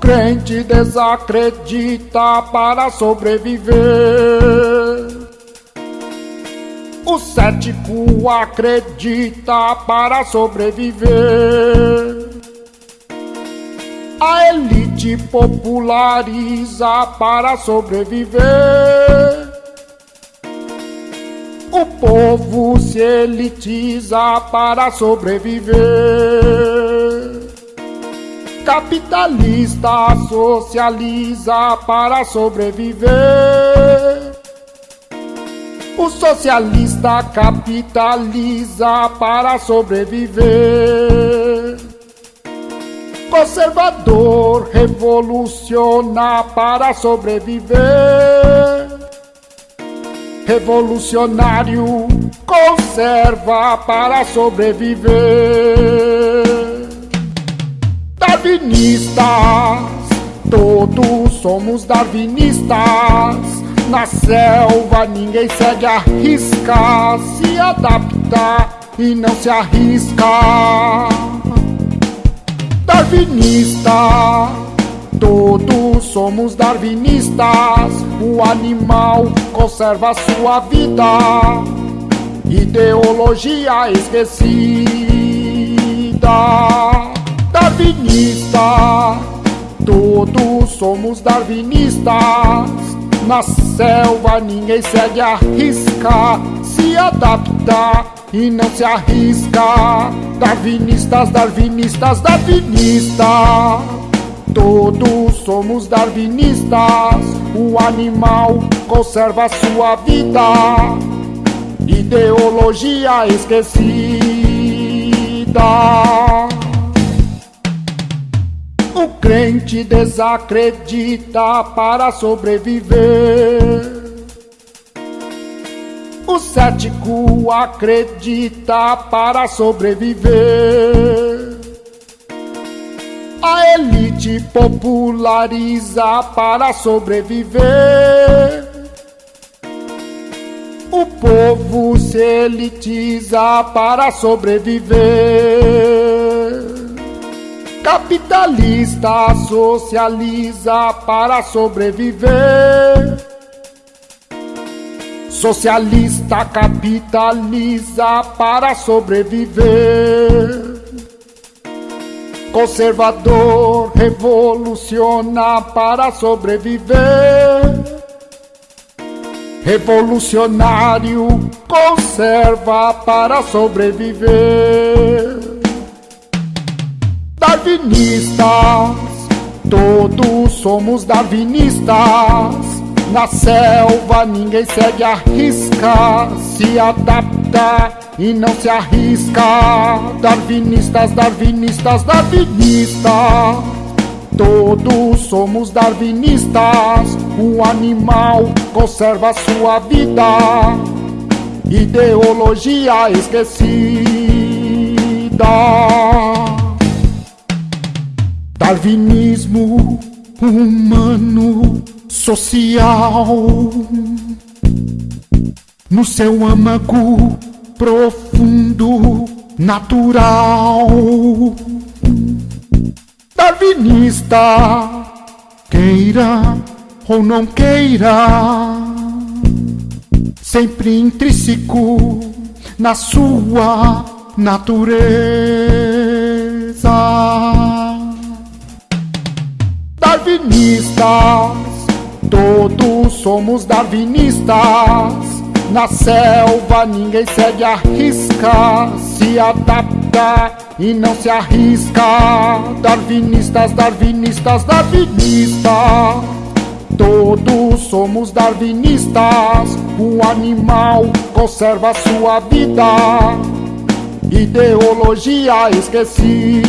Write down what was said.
crente desacredita para sobreviver. O cético acredita para sobreviver. A elite populariza para sobreviver. O povo se elitiza para sobreviver. Capitalista socializa para sobreviver. O socialista capitaliza para sobreviver. Conservador revoluciona para sobreviver. Revolucionário conserva para sobreviver darwinistas, todos somos darwinistas. Na selva ninguém segue a risca, se adapta e não se arrisca. Darwinista, todos somos darwinistas. O animal conserva sua vida, ideologia esquecida darwinista. Todos somos darwinistas. Na selva ninguém segue a risca, se adapta e não se arrisca. Darwinistas, darwinistas, darwinistas. Todos somos darwinistas. O animal conserva sua vida. Ideologia esquecida. O crente desacredita para sobreviver. O cético acredita para sobreviver. A elite populariza para sobreviver. O povo se elitiza para sobreviver. Capitalista socializa para sobreviver. Socialista capitaliza para sobreviver. Conservador revoluciona para sobreviver. Revolucionário conserva para sobreviver darwinistas, todos somos darwinistas. Na selva ninguém segue a risca, se adapta e não se arrisca. Darwinistas, darwinistas, darwinistas. Todos somos darwinistas. O animal conserva sua vida. Ideologia esquecida. Darwinismo humano social no seu âmago profundo natural. Darwinista, queira ou não queira, sempre intrínseco na sua natureza darwinistas, todos somos darwinistas. Na selva ninguém segue a risca, se adapta e não se arrisca. Darwinistas, darwinistas, darwinistas. Todos somos darwinistas. O animal conserva sua vida. Ideologia esquecida.